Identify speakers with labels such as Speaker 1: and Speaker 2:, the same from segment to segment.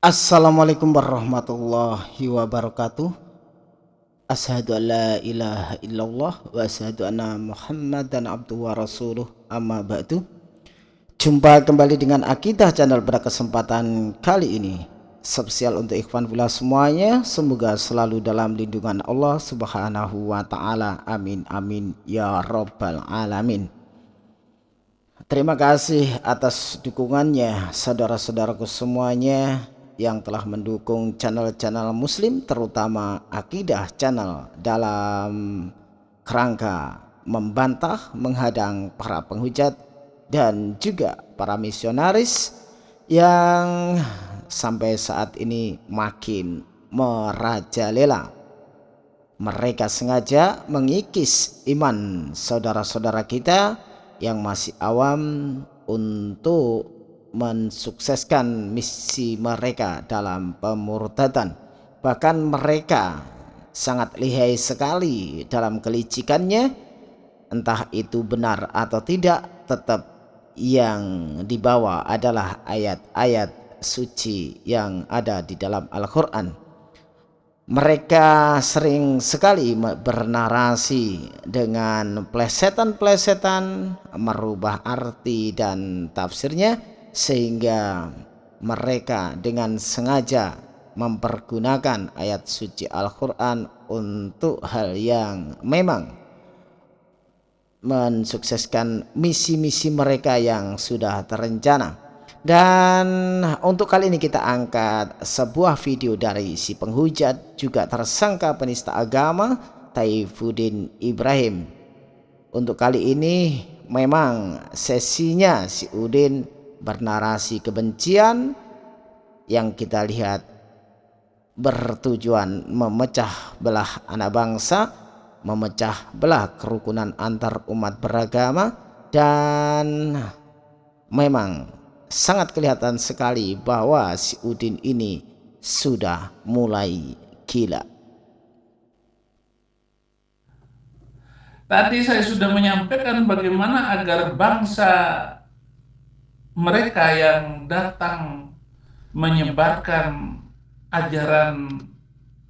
Speaker 1: Assalamualaikum warahmatullahi wabarakatuh. Ashadu an la ilaha illallah wa ashadu anna muhammadan abdu wa rasuluh. Amma ba'du. Jumpa kembali dengan Akidah Channel pada kesempatan kali ini. Spesial untuk ikhwan pula semuanya. Semoga selalu dalam lindungan Allah subhanahu wa ta'ala. Amin amin ya rabbal alamin. Terima kasih atas dukungannya saudara-saudaraku semuanya yang telah mendukung channel-channel muslim terutama akidah channel dalam kerangka membantah menghadang para penghujat dan juga para misionaris yang sampai saat ini makin merajalela. Mereka sengaja mengikis iman saudara-saudara kita yang masih awam untuk mensukseskan misi mereka dalam pemurtadan bahkan mereka sangat lihai sekali dalam kelicikannya entah itu benar atau tidak tetap yang dibawa adalah ayat-ayat suci yang ada di dalam Al-Quran. Mereka sering sekali bernarasi dengan plesetan-plesetan merubah arti dan tafsirnya sehingga mereka dengan sengaja mempergunakan ayat suci Al-Quran untuk hal yang memang mensukseskan misi-misi mereka yang sudah terencana. Dan untuk kali ini kita angkat sebuah video dari si penghujat juga tersangka penista agama Taifuddin Ibrahim. Untuk kali ini memang sesinya si Udin bernarasi kebencian yang kita lihat bertujuan memecah belah anak bangsa, memecah belah kerukunan antar umat beragama dan memang sangat kelihatan sekali bahwa si Udin ini sudah mulai gila.
Speaker 2: Tadi saya sudah menyampaikan bagaimana agar bangsa mereka yang datang menyebarkan ajaran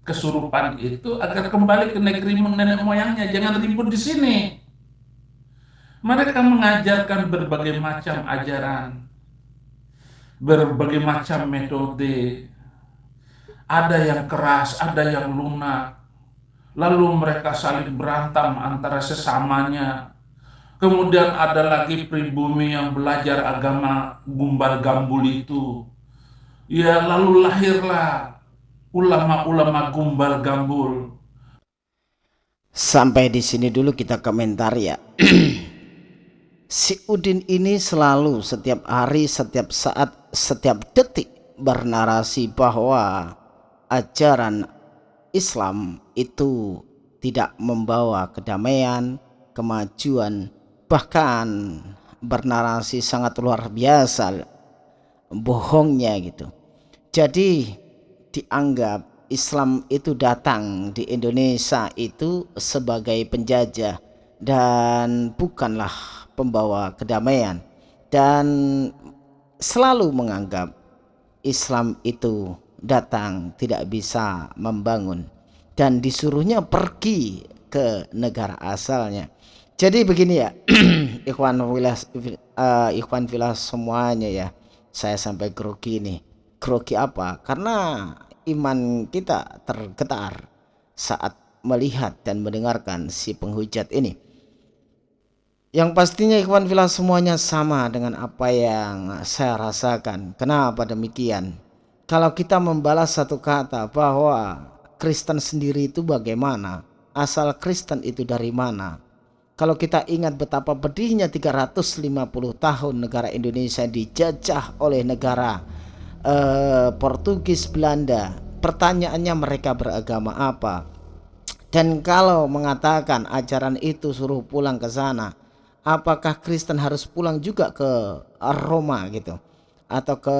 Speaker 2: kesurupan itu agar kembali ke negeri nenek moyangnya, jangan ribut di sini. Mereka mengajarkan berbagai macam ajaran, berbagai macam metode. Ada yang keras, ada yang lunak. Lalu mereka saling berantem antara sesamanya, Kemudian ada lagi pribumi yang belajar agama gumbal gambul itu. Ya lalu lahirlah ulama-ulama gumbal gambul.
Speaker 1: Sampai di sini dulu kita komentar ya. si Udin ini selalu setiap hari, setiap saat, setiap detik bernarasi bahwa ajaran Islam itu tidak membawa kedamaian, kemajuan, bahkan bernarasi sangat luar biasa bohongnya gitu. Jadi dianggap Islam itu datang di Indonesia itu sebagai penjajah dan bukanlah pembawa kedamaian. Dan selalu menganggap Islam itu datang tidak bisa membangun dan disuruhnya pergi ke negara asalnya jadi begini ya, ikhwan wilah uh, ikhwan wilah semuanya ya. Saya sampai grogi nih. Grogi apa? Karena iman kita tergetar saat melihat dan mendengarkan si penghujat ini. Yang pastinya ikhwan filah semuanya sama dengan apa yang saya rasakan. Kenapa demikian? Kalau kita membalas satu kata bahwa Kristen sendiri itu bagaimana? Asal Kristen itu dari mana? Kalau kita ingat betapa pedihnya 350 tahun negara Indonesia dijajah oleh negara uh, Portugis Belanda, pertanyaannya mereka beragama apa? Dan kalau mengatakan ajaran itu suruh pulang ke sana, apakah Kristen harus pulang juga ke Roma gitu? Atau ke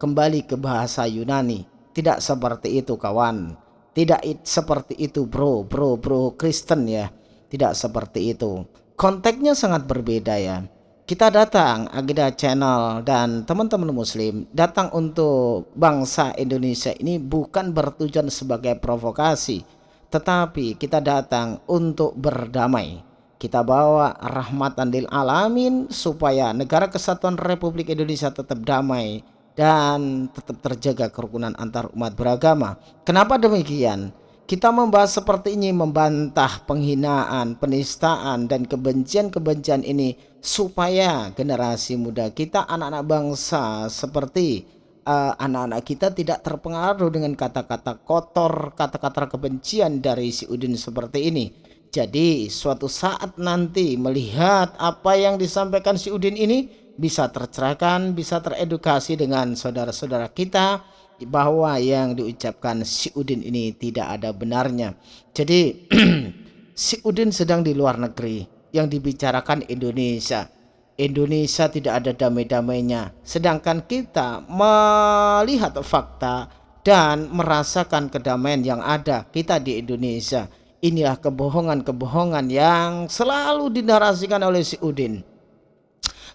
Speaker 1: kembali ke bahasa Yunani? Tidak seperti itu kawan. Tidak seperti itu bro, bro, bro Kristen ya tidak seperti itu. Konteksnya sangat berbeda ya. Kita datang Agenda Channel dan teman-teman muslim datang untuk bangsa Indonesia ini bukan bertujuan sebagai provokasi tetapi kita datang untuk berdamai. Kita bawa rahmatan lil alamin supaya negara kesatuan Republik Indonesia tetap damai dan tetap terjaga kerukunan antar umat beragama. Kenapa demikian kita membahas seperti ini membantah penghinaan, penistaan dan kebencian-kebencian ini supaya generasi muda kita anak-anak bangsa seperti eh, anak-anak uh, kita tidak terpengaruh dengan kata-kata kotor, kata-kata kebencian dari si Udin seperti ini. Jadi suatu saat nanti melihat apa yang disampaikan si Udin ini bisa tercerahkan, bisa teredukasi dengan saudara-saudara kita bahwa yang diucapkan si Udin ini tidak ada benarnya. Jadi si Udin sedang di luar negeri yang dibicarakan Indonesia. Indonesia tidak ada damai-damainya. Sedangkan kita melihat fakta dan merasakan kedamaian yang ada kita di Indonesia. Inilah kebohongan-kebohongan yang selalu dinarasikan oleh si Udin.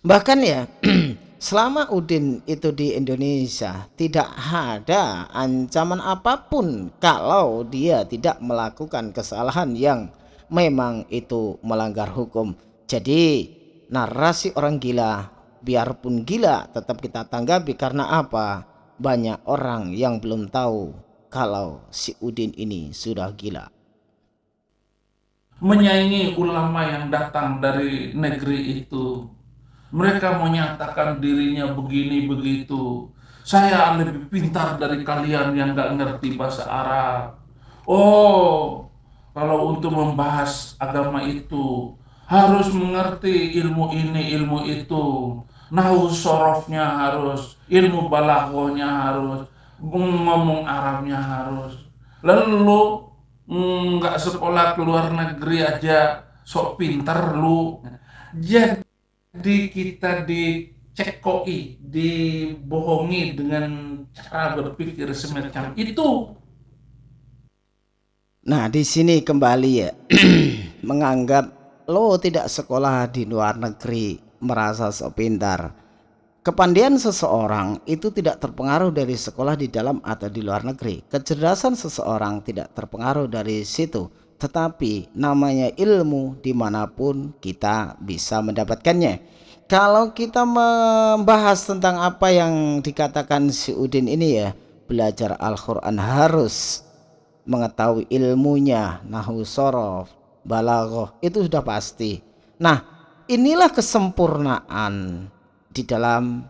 Speaker 1: Bahkan ya selama Udin itu di Indonesia tidak ada ancaman apa pun kalau dia tidak melakukan kesalahan yang memang itu melanggar hukum. Jadi narasi orang gila biarpun gila tetap kita tanggapi karena apa? Banyak orang yang belum tahu kalau si Udin ini sudah gila.
Speaker 2: Menyaingi ulama yang datang dari negeri itu mereka menyatakan dirinya begini begitu. Saya lebih pintar dari kalian yang gak ngerti bahasa Arab. Oh, kalau untuk membahas agama itu harus mengerti ilmu ini, ilmu itu. Nahu sorofnya harus, ilmu balaghahnya harus, ngomong Arabnya harus. Lalu lu nggak sekolah ke luar negeri aja sok pintar lu. Jadi di kita dicekoi, dibohongi dengan cara berpikir semacam itu.
Speaker 1: Nah, di sini kembali ya menganggap lo tidak sekolah di luar negeri merasa sok pintar. Kepandian seseorang itu tidak terpengaruh dari sekolah di dalam atau di luar negeri. Kecerdasan seseorang tidak terpengaruh dari situ tetapi namanya ilmu di mana pun kita bisa mendapatkannya. Kalau kita membahas tentang apa yang dikatakan si Udin ini ya belajar Al-Quran harus mengetahui ilmunya. Nahu sorof balaghah itu sudah pasti. Nah inilah kesempurnaan di dalam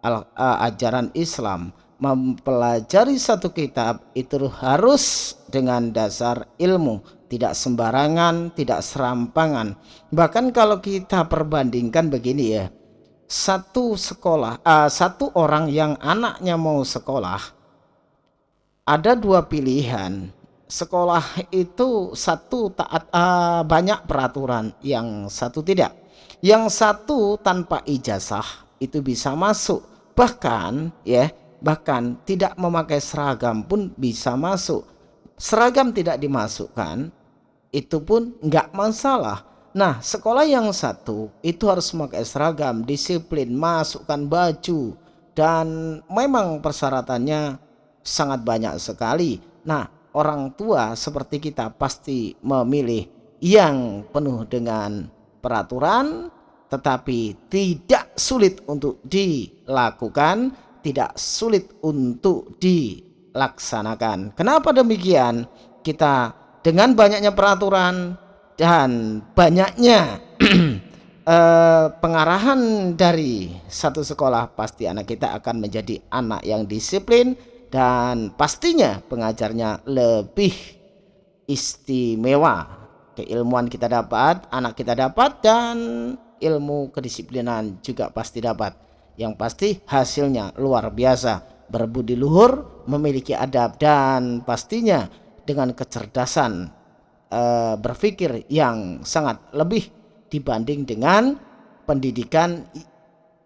Speaker 1: al, ajaran Islam. Mempelajari satu kitab itu harus dengan dasar ilmu tidak sembarangan, tidak serampangan. Bahkan kalau kita perbandingkan begini ya, satu sekolah, uh, satu orang yang anaknya mau sekolah, ada dua pilihan. Sekolah itu satu taat uh, banyak peraturan, yang satu tidak. Yang satu tanpa ijazah itu bisa masuk. Bahkan ya, bahkan tidak memakai seragam pun bisa masuk seragam tidak dimasukkan itu pun nggak masalah. Nah, sekolah yang satu itu harus memakai seragam, disiplin, masukkan baju, dan memang persyaratannya sangat banyak sekali. Nah, orang tua seperti kita pasti memilih yang penuh dengan peraturan, tetapi tidak sulit untuk dilakukan, tidak sulit untuk dilaksanakan. Kenapa demikian? Kita dengan banyaknya peraturan dan banyaknya eh, pengarahan dari satu sekolah pasti anak kita akan menjadi anak yang disiplin dan pastinya pengajarnya lebih istimewa. Keilmuan kita dapat anak kita dapat dan ilmu kedisiplinan juga pasti dapat. Yang pasti hasilnya luar biasa. Berbudi luhur memiliki adab dan pastinya dengan kecerdasan uh, berpikir yang sangat lebih dibanding dengan pendidikan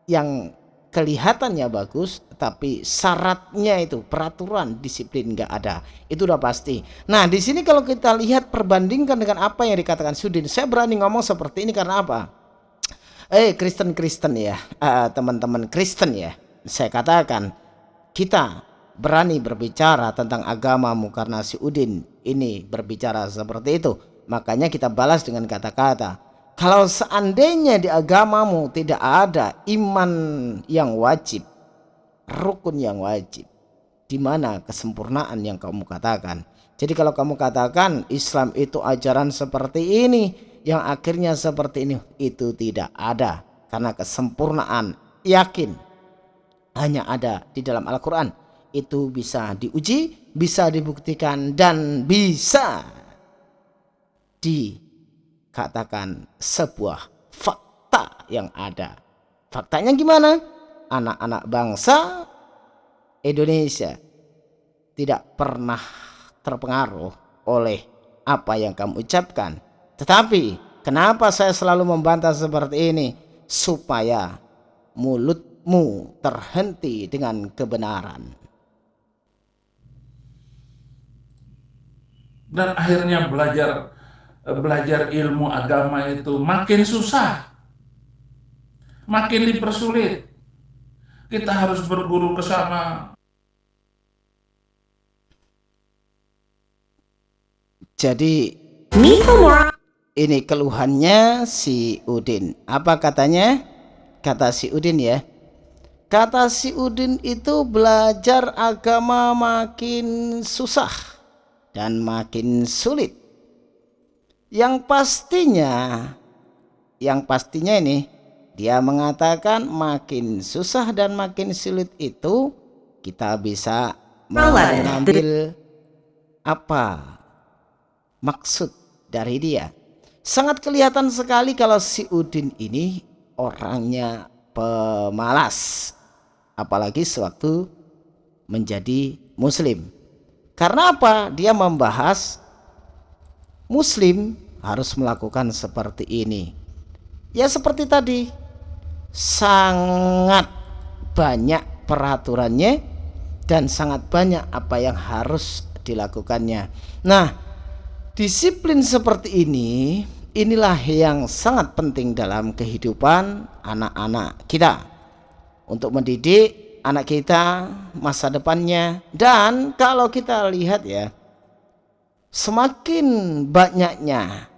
Speaker 1: yang kelihatannya bagus tapi syaratnya itu peraturan disiplin nggak ada. Itu udah pasti. Nah di sini kalau kita lihat perbandingkan dengan apa yang dikatakan Sudin saya berani ngomong seperti ini karena apa? Eh Kristen-Kristen ya eh, teman-teman uh, Kristen ya saya katakan kita berani berbicara tentang agamamu karena si Udin ini berbicara seperti itu. Makanya kita balas dengan kata-kata kalau seandainya di agamamu tidak ada iman yang wajib rukun yang wajib di mana kesempurnaan yang kamu katakan? Jadi kalau kamu katakan Islam itu ajaran seperti ini yang akhirnya seperti ini itu tidak ada. Karena kesempurnaan yakin hanya ada di dalam Al-Quran itu bisa diuji bisa dibuktikan dan bisa dikatakan sebuah fakta yang ada. Faktanya gimana? Anak-anak bangsa Indonesia tidak pernah terpengaruh oleh apa yang kamu ucapkan. Tetapi kenapa saya selalu membantah seperti ini? Supaya mulut mu terhenti dengan kebenaran.
Speaker 2: Dan akhirnya belajar belajar ilmu agama itu makin susah. Makin dipersulit. Kita harus berguru ke sana.
Speaker 1: Jadi ini keluhannya si Udin. Apa katanya? Kata si Udin ya Kata si Udin itu belajar agama makin susah dan makin sulit. Yang pastinya, yang pastinya ini dia mengatakan makin susah dan makin sulit itu kita bisa mengambil apa maksud dari dia. Sangat kelihatan sekali kalau si Udin ini orangnya pemalas apalagi sewaktu menjadi muslim karena apa? Dia membahas muslim harus melakukan seperti ini. Ya seperti tadi. Sangat banyak peraturannya dan sangat banyak apa yang harus dilakukannya. Nah disiplin seperti ini inilah yang sangat penting dalam kehidupan anak-anak kita. Untuk mendidik anak kita masa depannya. Dan kalau kita lihat ya semakin banyaknya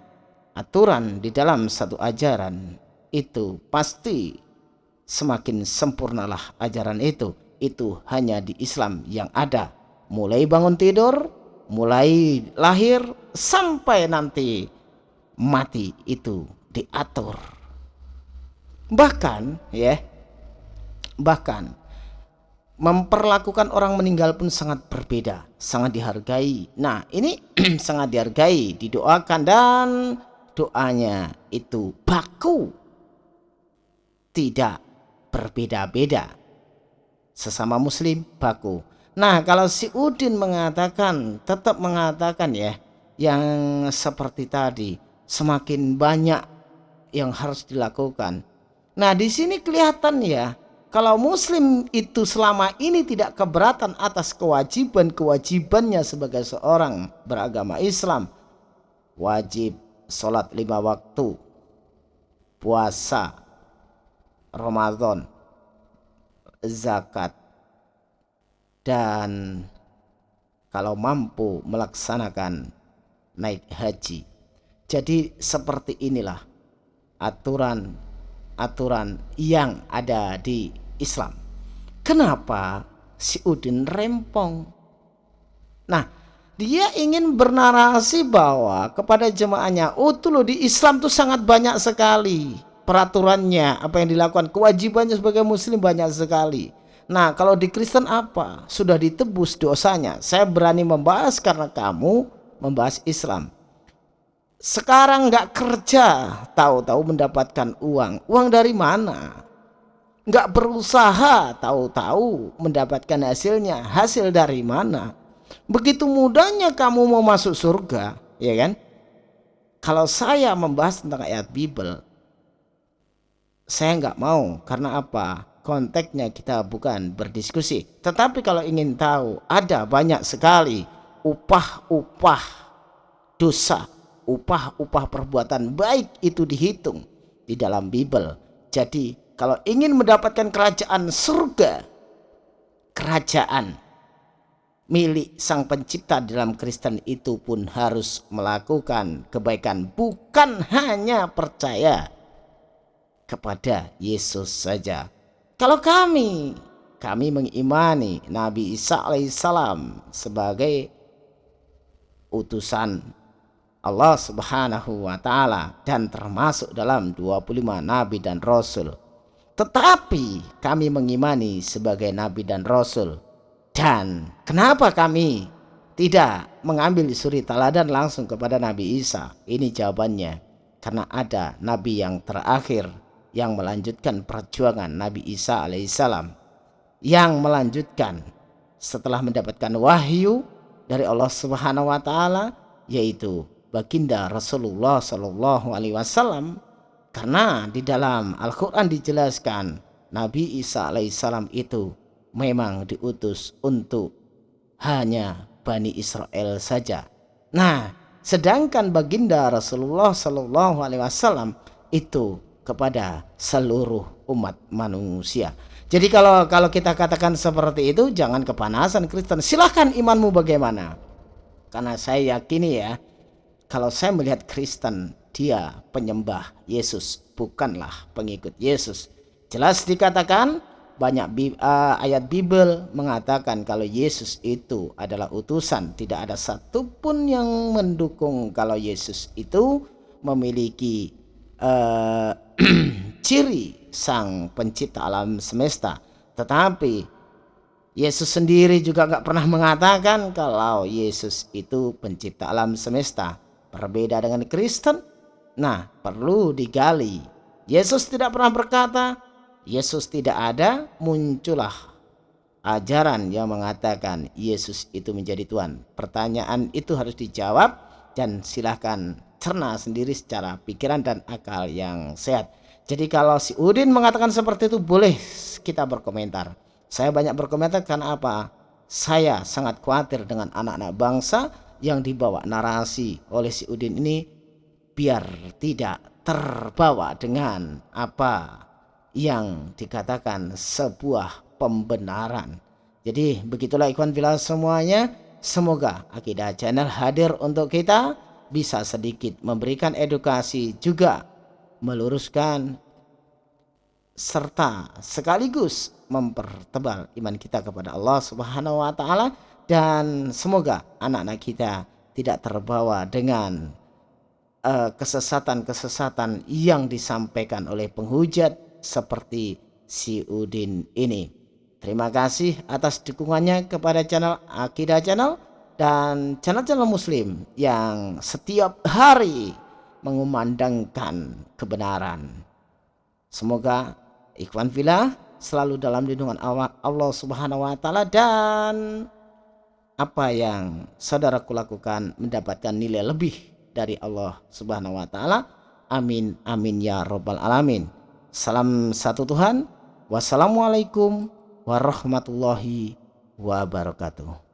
Speaker 1: aturan di dalam satu ajaran itu pasti semakin sempurnalah ajaran itu. Itu hanya di Islam yang ada. Mulai bangun tidur mulai lahir sampai nanti mati itu diatur. Bahkan ya Bahkan memperlakukan orang meninggal pun sangat berbeda, sangat dihargai. Nah, ini sangat dihargai, didoakan dan doanya itu baku. Tidak berbeda-beda. Sesama muslim baku. Nah, kalau si Udin mengatakan, tetap mengatakan ya, yang seperti tadi, semakin banyak yang harus dilakukan. Nah, di sini kelihatan ya, kalau muslim itu selama ini tidak keberatan atas kewajiban-kewajibannya sebagai seorang beragama Islam wajib sholat lima waktu puasa Ramadan zakat dan kalau mampu melaksanakan naik haji. Jadi seperti inilah aturan aturan yang ada di Islam. Kenapa si Udin rempong? Nah, dia ingin bernarasi bahwa kepada jemaahnya, oh tuh loh di Islam tuh sangat banyak sekali peraturannya, apa yang dilakukan, kewajibannya sebagai muslim banyak sekali. Nah, kalau di Kristen apa? Sudah ditebus dosanya. Saya berani membahas karena kamu membahas Islam. Sekarang nggak kerja, tahu-tahu mendapatkan uang. Uang dari mana? Nggak berusaha tahu-tahu mendapatkan hasilnya. Hasil dari mana? Begitu mudahnya kamu mau masuk surga ya kan? Kalau saya membahas tentang ayat Bible saya nggak mau. Karena apa? Konteksnya kita bukan berdiskusi. Tetapi kalau ingin tahu ada banyak sekali upah-upah dosa upah-upah perbuatan baik itu dihitung di dalam Bible. Jadi kalau ingin mendapatkan kerajaan surga, kerajaan milik sang pencipta dalam Kristen itu pun harus melakukan kebaikan bukan hanya percaya kepada Yesus saja. Kalau kami kami mengimani Nabi Isa alaihissalam sebagai utusan Allah Subhanahu wa taala dan termasuk dalam 25 nabi dan rasul. Tetapi kami mengimani sebagai nabi dan rasul. Dan kenapa kami tidak mengambil suri teladan langsung kepada Nabi Isa? Ini jawabannya. Karena ada nabi yang terakhir yang melanjutkan perjuangan Nabi Isa alaihissalam yang melanjutkan setelah mendapatkan wahyu dari Allah Subhanahu wa taala yaitu baginda Rasulullah Shallallahu Alaihi Wasallam karena di dalam Al-Quran dijelaskan Nabi Isa alaihissalam itu memang diutus untuk hanya Bani Israel saja. Nah, sedangkan baginda Rasulullah Shallallahu Alaihi Wasallam itu kepada seluruh umat manusia. Jadi kalau kalau kita katakan seperti itu, jangan kepanasan Kristen. Silahkan imanmu bagaimana. Karena saya yakini ya, kalau saya melihat Kristen, dia penyembah Yesus, bukanlah pengikut Yesus. Jelas dikatakan banyak uh, ayat Bible mengatakan kalau Yesus itu adalah utusan. Tidak ada satupun yang mendukung kalau Yesus itu memiliki uh, ciri sang pencipta alam semesta. Tetapi Yesus sendiri juga nggak pernah mengatakan kalau Yesus itu pencipta alam semesta. Berbeda dengan Kristen. Nah, perlu digali. Yesus tidak pernah berkata, Yesus tidak ada, muncullah ajaran yang mengatakan Yesus itu menjadi Tuhan. Pertanyaan itu harus dijawab dan silahkan cerna sendiri secara pikiran dan akal yang sehat. Jadi kalau si Udin mengatakan seperti itu boleh kita berkomentar. Saya banyak berkomentar karena apa? Saya sangat khawatir dengan anak-anak bangsa yang dibawa narasi oleh si Udin ini biar tidak terbawa dengan apa yang dikatakan sebuah pembenaran. Jadi begitulah ikhwan villa semuanya. Semoga Akidah Channel hadir untuk kita bisa sedikit memberikan edukasi juga meluruskan serta sekaligus mempertebal iman kita kepada Allah Subhanahu wa taala dan semoga anak-anak kita tidak terbawa dengan kesesatan-kesesatan uh, yang disampaikan oleh penghujat seperti si Udin ini. Terima kasih atas dukungannya kepada channel Akidah Channel dan channel-channel muslim yang setiap hari mengumandangkan kebenaran. Semoga Ikhwan Villa selalu dalam lindungan Allah Subhanahu wa taala dan apa yang saudaraku lakukan mendapatkan nilai lebih dari Allah Subhanahu wa taala. Amin amin ya robbal alamin. Salam satu Tuhan. Wassalamualaikum warahmatullahi wabarakatuh.